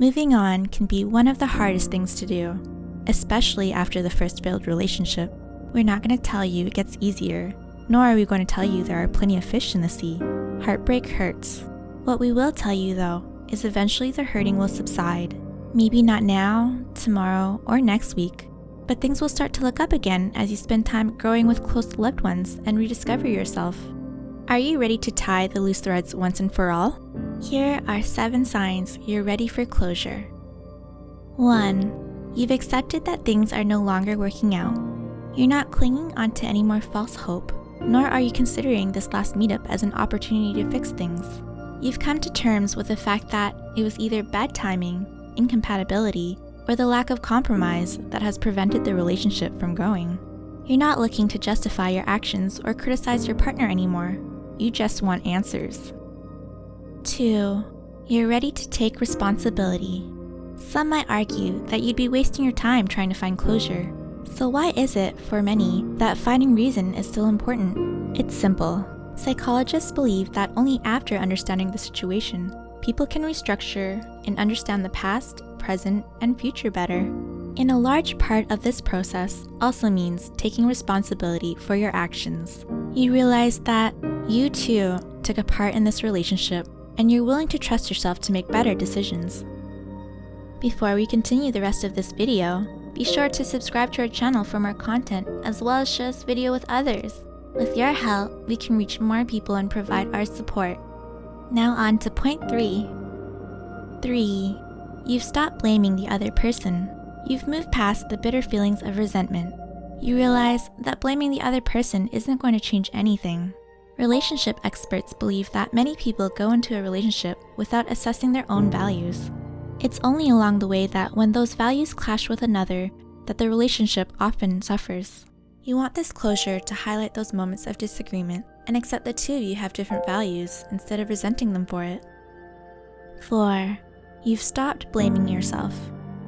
Moving on can be one of the hardest things to do, especially after the first failed relationship. We're not going to tell you it gets easier, nor are we going to tell you there are plenty of fish in the sea. Heartbreak hurts. What we will tell you though is eventually the hurting will subside. Maybe not now, tomorrow, or next week, but things will start to look up again as you spend time growing with close loved ones and rediscover yourself. Are you ready to tie the loose threads once and for all? Here are seven signs you're ready for closure. 1. You've accepted that things are no longer working out. You're not clinging onto any more false hope, nor are you considering this last meetup as an opportunity to fix things. You've come to terms with the fact that it was either bad timing, incompatibility, or the lack of compromise that has prevented the relationship from growing. You're not looking to justify your actions or criticize your partner anymore. You just want answers. 2. You're ready to take responsibility. Some might argue that you'd be wasting your time trying to find closure. So why is it, for many, that finding reason is still important? It's simple. Psychologists believe that only after understanding the situation, people can restructure and understand the past, present, and future better. And a large part of this process also means taking responsibility for your actions. You realize that you too took a part in this relationship and you're willing to trust yourself to make better decisions. Before we continue the rest of this video, be sure to subscribe to our channel for more content as well as share this video with others. With your help, we can reach more people and provide our support. Now on to point 3. 3. You've stopped blaming the other person. You've moved past the bitter feelings of resentment. You realize that blaming the other person isn't going to change anything. Relationship experts believe that many people go into a relationship without assessing their own values. It's only along the way that when those values clash with another that the relationship often suffers. You want this closure to highlight those moments of disagreement and accept the two of you have different values instead of resenting them for it. 4. You've stopped blaming yourself.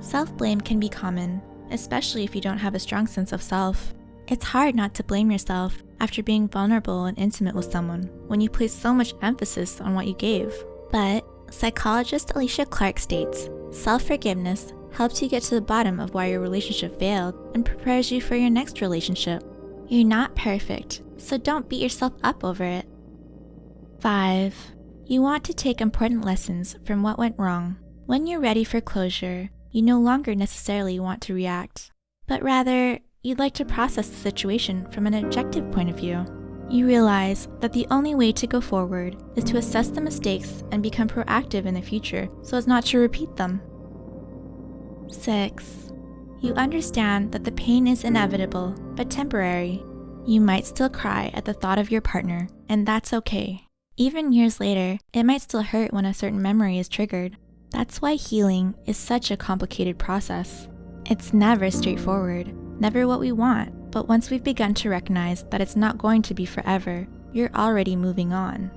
Self-blame can be common, especially if you don't have a strong sense of self. It's hard not to blame yourself after being vulnerable and intimate with someone when you place so much emphasis on what you gave. But psychologist Alicia Clark states, self-forgiveness helps you get to the bottom of why your relationship failed and prepares you for your next relationship. You're not perfect, so don't beat yourself up over it. 5. You want to take important lessons from what went wrong. When you're ready for closure, you no longer necessarily want to react, but rather, you'd like to process the situation from an objective point of view. You realize that the only way to go forward is to assess the mistakes and become proactive in the future so as not to repeat them. 6. You understand that the pain is inevitable, but temporary. You might still cry at the thought of your partner, and that's okay. Even years later, it might still hurt when a certain memory is triggered. That's why healing is such a complicated process. It's never straightforward, never what we want, but once we've begun to recognize that it's not going to be forever, you're already moving on.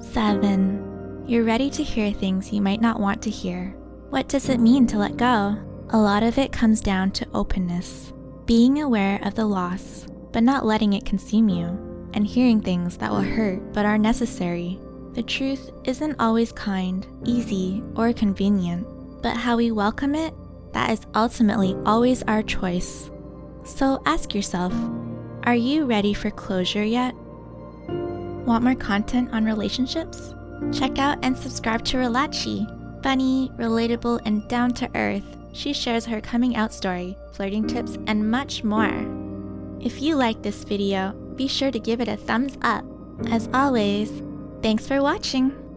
7. You're ready to hear things you might not want to hear. What does it mean to let go? A lot of it comes down to openness, being aware of the loss, but not letting it consume you, and hearing things that will hurt but are necessary. The truth isn't always kind, easy, or convenient, but how we welcome it, that is ultimately always our choice. So ask yourself, are you ready for closure yet? Want more content on relationships? Check out and subscribe to Relachi. Funny, relatable, and down to earth, she shares her coming out story, flirting tips, and much more. If you like this video, be sure to give it a thumbs up. As always, thanks for watching!